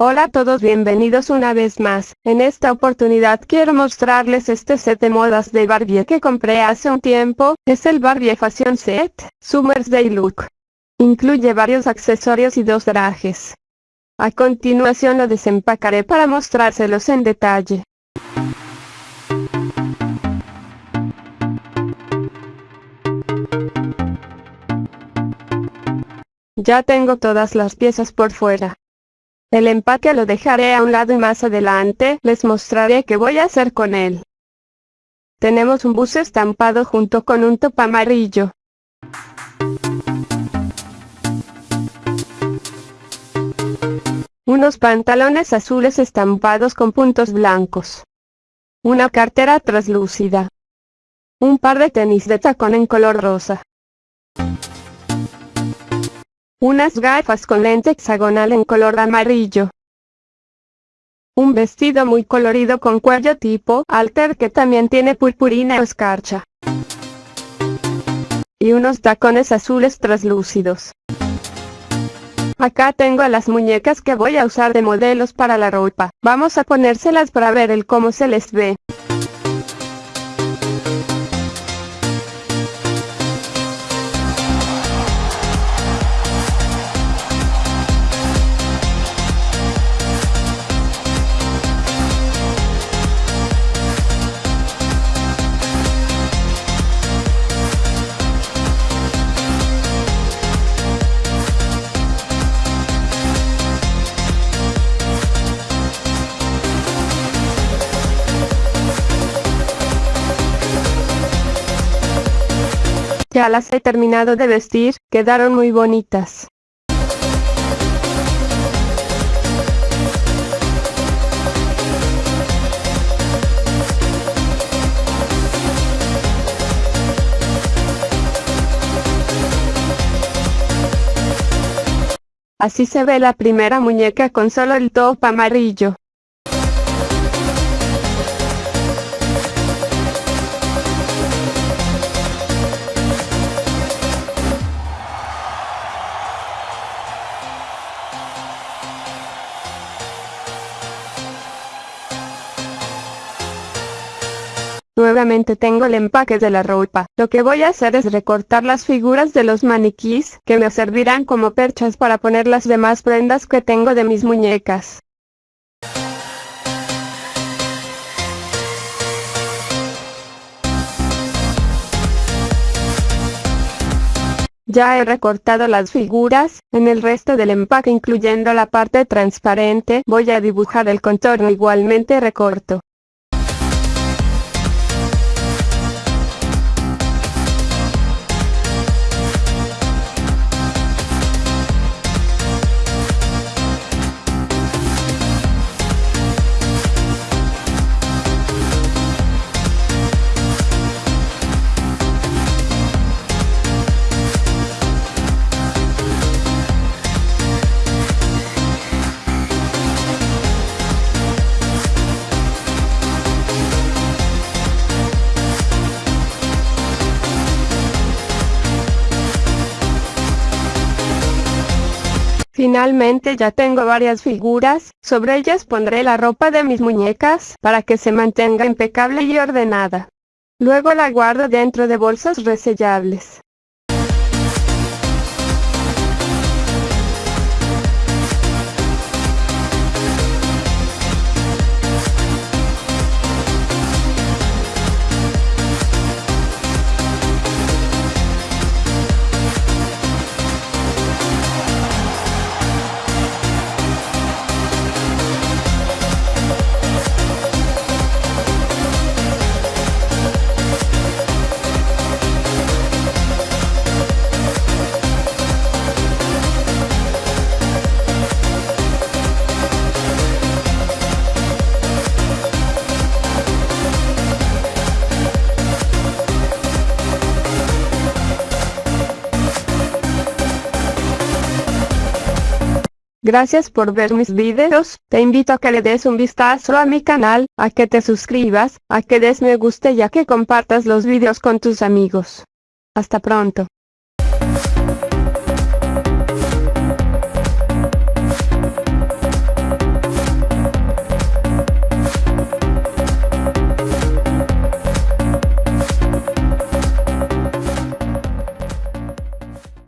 Hola a todos bienvenidos una vez más, en esta oportunidad quiero mostrarles este set de modas de Barbie que compré hace un tiempo, es el Barbie Fashion Set, Summer's Day Look. Incluye varios accesorios y dos trajes. A continuación lo desempacaré para mostrárselos en detalle. Ya tengo todas las piezas por fuera. El empaque lo dejaré a un lado y más adelante les mostraré qué voy a hacer con él. Tenemos un buzo estampado junto con un top amarillo. Unos pantalones azules estampados con puntos blancos. Una cartera translúcida. Un par de tenis de tacón en color rosa. Unas gafas con lente hexagonal en color amarillo. Un vestido muy colorido con cuello tipo alter que también tiene purpurina o escarcha. Y unos tacones azules translúcidos. Acá tengo a las muñecas que voy a usar de modelos para la ropa. Vamos a ponérselas para ver el cómo se les ve. Ya las he terminado de vestir, quedaron muy bonitas. Así se ve la primera muñeca con solo el top amarillo. Nuevamente tengo el empaque de la ropa. Lo que voy a hacer es recortar las figuras de los maniquís, que me servirán como perchas para poner las demás prendas que tengo de mis muñecas. Ya he recortado las figuras, en el resto del empaque incluyendo la parte transparente, voy a dibujar el contorno igualmente recorto. Finalmente ya tengo varias figuras, sobre ellas pondré la ropa de mis muñecas, para que se mantenga impecable y ordenada. Luego la guardo dentro de bolsas resellables. Gracias por ver mis videos, te invito a que le des un vistazo a mi canal, a que te suscribas, a que des me guste y a que compartas los videos con tus amigos. Hasta pronto.